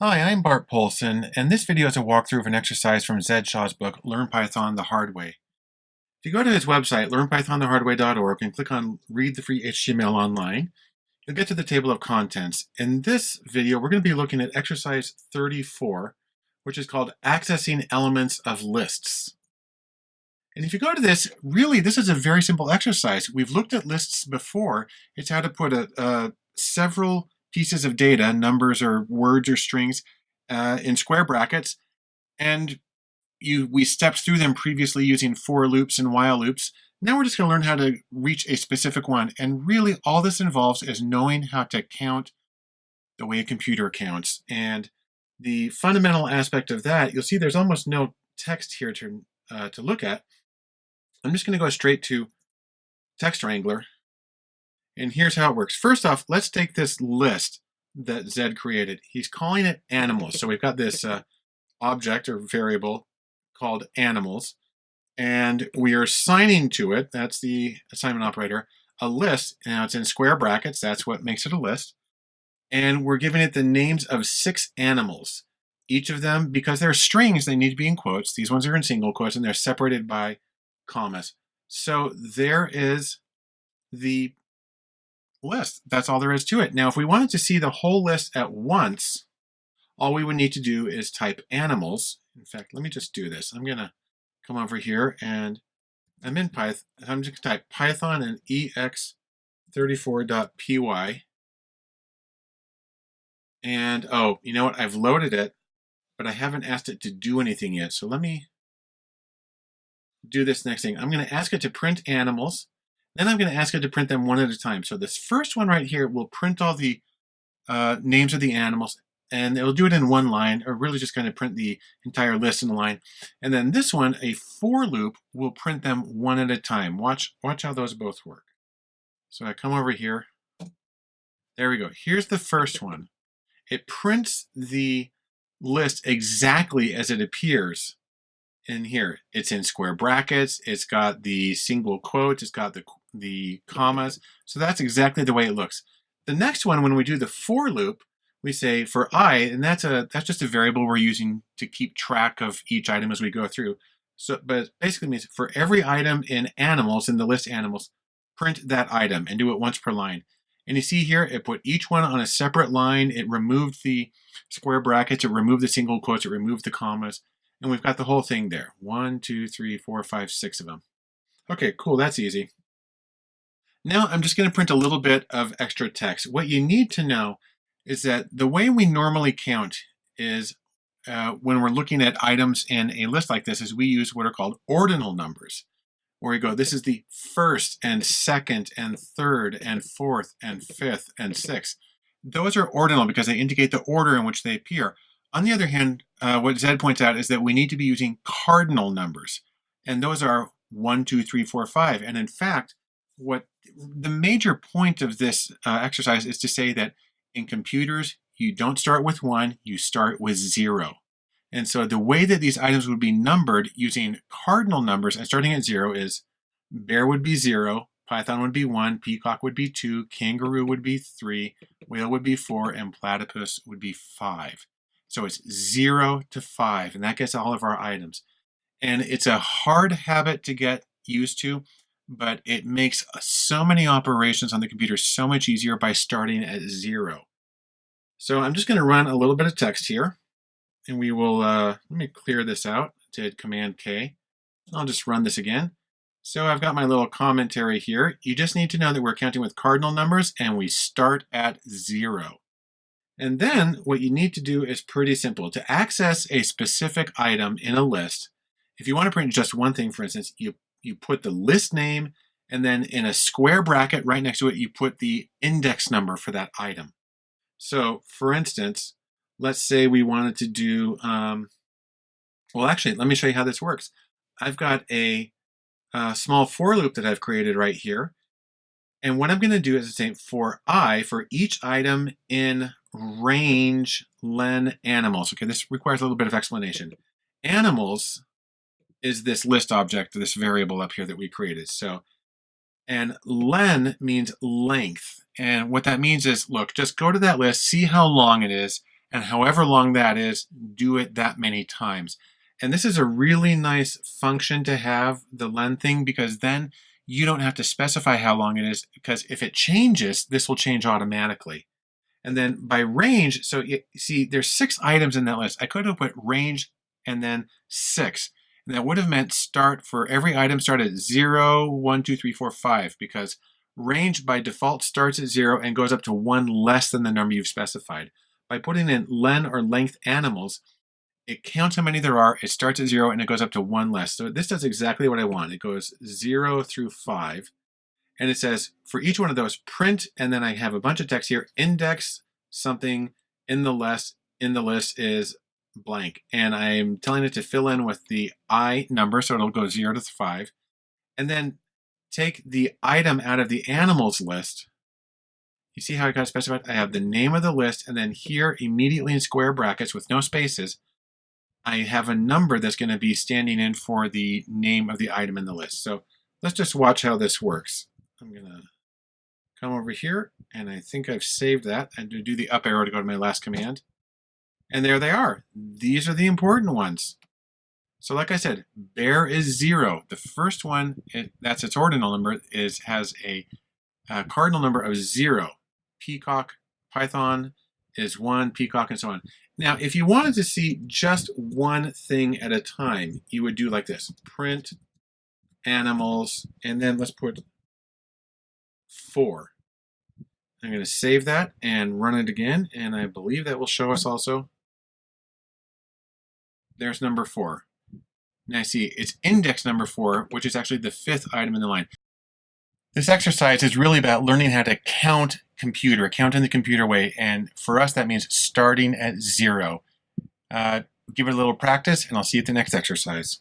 Hi, I'm Bart Poulson, and this video is a walkthrough of an exercise from Zed Shaw's book, Learn Python the Hard Way. If you go to his website, learnpythonthehardway.org, and click on Read the Free HTML Online, you'll get to the table of contents. In this video, we're going to be looking at exercise 34, which is called Accessing Elements of Lists. And if you go to this, really, this is a very simple exercise. We've looked at lists before. It's how to put a, a several pieces of data, numbers or words or strings, uh, in square brackets. And you we stepped through them previously using for loops and while loops. Now we're just going to learn how to reach a specific one. And really all this involves is knowing how to count the way a computer counts. And the fundamental aspect of that, you'll see there's almost no text here to, uh, to look at. I'm just going to go straight to Text Wrangler and here's how it works. First off, let's take this list that Zed created. He's calling it animals. So we've got this uh, object or variable called animals, and we are assigning to it, that's the assignment operator, a list. Now it's in square brackets, that's what makes it a list. And we're giving it the names of six animals. Each of them, because they're strings, they need to be in quotes. These ones are in single quotes and they're separated by commas. So there is the list. That's all there is to it. Now, if we wanted to see the whole list at once, all we would need to do is type animals. In fact, let me just do this. I'm going to come over here and I'm in Python. I'm just going to type python and ex34.py. And, oh, you know what? I've loaded it, but I haven't asked it to do anything yet. So let me do this next thing. I'm going to ask it to print animals. Then I'm going to ask it to print them one at a time. So this first one right here will print all the uh, names of the animals and it'll do it in one line or really just going to print the entire list in a line. And then this one, a for loop, will print them one at a time. Watch, watch how those both work. So I come over here. There we go. Here's the first one. It prints the list exactly as it appears in here. It's in square brackets. It's got the single quotes. It's got the the commas. So that's exactly the way it looks. The next one, when we do the for loop, we say for i, and that's a that's just a variable we're using to keep track of each item as we go through. So, but basically means for every item in animals, in the list animals, print that item and do it once per line. And you see here, it put each one on a separate line. It removed the square brackets, it removed the single quotes, it removed the commas, and we've got the whole thing there. One, two, three, four, five, six of them. Okay, cool, that's easy. Now I'm just going to print a little bit of extra text. What you need to know is that the way we normally count is uh, when we're looking at items in a list like this is we use what are called ordinal numbers where we go this is the first and second and third and fourth and fifth and sixth. Those are ordinal because they indicate the order in which they appear. On the other hand, uh, what Zed points out is that we need to be using cardinal numbers and those are one, two, three, four, five. And in fact, what the major point of this uh, exercise is to say that in computers, you don't start with one, you start with zero. And so the way that these items would be numbered using cardinal numbers and starting at zero is bear would be zero, python would be one, peacock would be two, kangaroo would be three, whale would be four, and platypus would be five. So it's zero to five, and that gets all of our items. And it's a hard habit to get used to but it makes uh, so many operations on the computer so much easier by starting at zero. So I'm just going to run a little bit of text here, and we will, uh, let me clear this out, did Command K. I'll just run this again. So I've got my little commentary here. You just need to know that we're counting with cardinal numbers and we start at zero. And then what you need to do is pretty simple. To access a specific item in a list, if you want to print just one thing, for instance, you you put the list name, and then in a square bracket right next to it, you put the index number for that item. So for instance, let's say we wanted to do, um, well, actually, let me show you how this works. I've got a, a small for loop that I've created right here. And what I'm going to do is say for i, for each item in range len animals. Okay, this requires a little bit of explanation. Animals is this list object, this variable up here that we created. So, and len means length. And what that means is, look, just go to that list, see how long it is, And however long that is, do it that many times. And this is a really nice function to have, the len thing, because then you don't have to specify how long it is, because if it changes, this will change automatically. And then by range, so you see there's six items in that list. I could have put range and then six. That would have meant start for every item start at zero, one, two, three, four, five, because range by default starts at zero and goes up to one less than the number you've specified. By putting in len or length animals, it counts how many there are, it starts at zero and it goes up to one less. So this does exactly what I want. It goes zero through five. And it says for each one of those, print, and then I have a bunch of text here, index something in the list, in the list is blank. And I'm telling it to fill in with the I number, so it'll go zero to five. And then take the item out of the animals list. You see how I got specified? I have the name of the list, and then here immediately in square brackets with no spaces, I have a number that's going to be standing in for the name of the item in the list. So let's just watch how this works. I'm going to come over here, and I think I've saved that. And to do the up arrow to go to my last command. And there they are. These are the important ones. So like I said, bear is zero. The first one, it, that's its ordinal number, is has a, a cardinal number of zero. Peacock, Python is one, peacock, and so on. Now, if you wanted to see just one thing at a time, you would do like this. Print animals, and then let's put four. I'm going to save that and run it again, and I believe that will show us also. There's number four. Now I see it's index number four, which is actually the fifth item in the line. This exercise is really about learning how to count computer, count in the computer way. And for us, that means starting at zero. Uh, give it a little practice, and I'll see you at the next exercise.